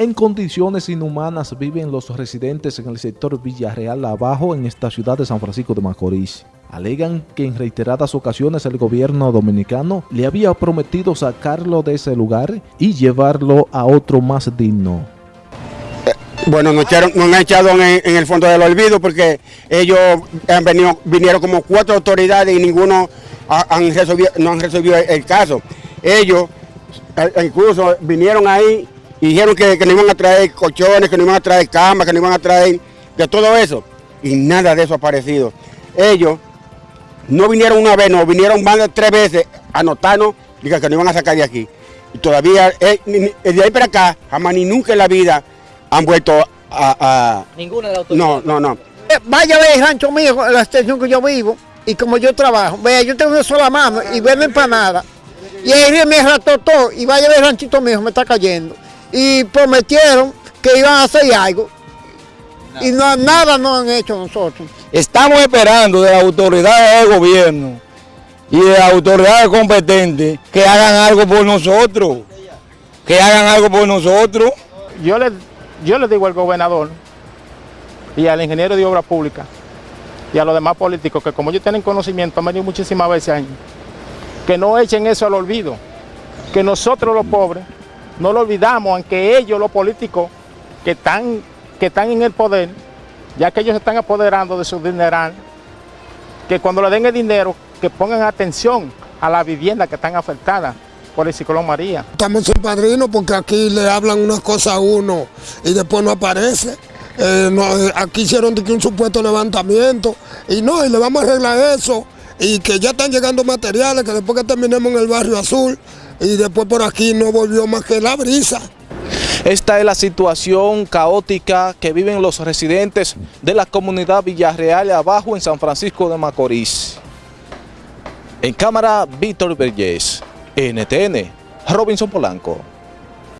En condiciones inhumanas viven los residentes en el sector Villarreal Abajo en esta ciudad de San Francisco de Macorís. Alegan que en reiteradas ocasiones el gobierno dominicano le había prometido sacarlo de ese lugar y llevarlo a otro más digno. Eh, bueno, nos, echaron, han echado en, en, el fondo del olvido porque ellos han venido, vinieron como cuatro autoridades y ninguno han resolvido, no han resolvido el caso. Ellos eh, incluso vinieron ahí dijeron que, no iban a traer colchones, que no iban a traer camas, que no iban a traer de todo eso. Y nada de eso ha aparecido. Ellos no vinieron una vez, no, vinieron más de tres veces a notarnos que no iban a sacar de aquí. Y todavía, eh, de ahí para acá, jamás ni nunca en la vida han vuelto a... Ninguna de las autoridades. No, no, no. Eh, vaya a ver el rancho mío, la extensión que yo vivo, y como yo trabajo, vea, yo tengo una sola mano y vendo empanada. Y ahí me rató todo, y vaya a ver el ranchito mío, me está cayendo y prometieron que iban a hacer algo. Y no, nada no han hecho nosotros. Estamos esperando de las autoridades del gobierno y de las autoridades competentes que hagan algo por nosotros. Que hagan algo por nosotros. Yo le, yo le digo al gobernador y al ingeniero de obra pública y a los demás políticos que como ellos tienen conocimiento, han venido muchísimas veces ahí, que no echen eso al olvido, que nosotros los pobres no lo olvidamos, aunque ellos, los políticos que están, que están en el poder, ya que ellos se están apoderando de su dineral, que cuando le den el dinero, que pongan atención a las viviendas que están afectadas por el ciclón María. Estamos sin padrino porque aquí le hablan unas cosas a uno y después no aparece. Eh, eh, aquí hicieron un supuesto levantamiento y no, y le vamos a arreglar eso y que ya están llegando materiales, que después que terminemos en el barrio azul, y después por aquí no volvió más que la brisa. Esta es la situación caótica que viven los residentes de la comunidad Villarreal abajo en San Francisco de Macorís. En cámara, Víctor Vergés, NTN, Robinson Polanco.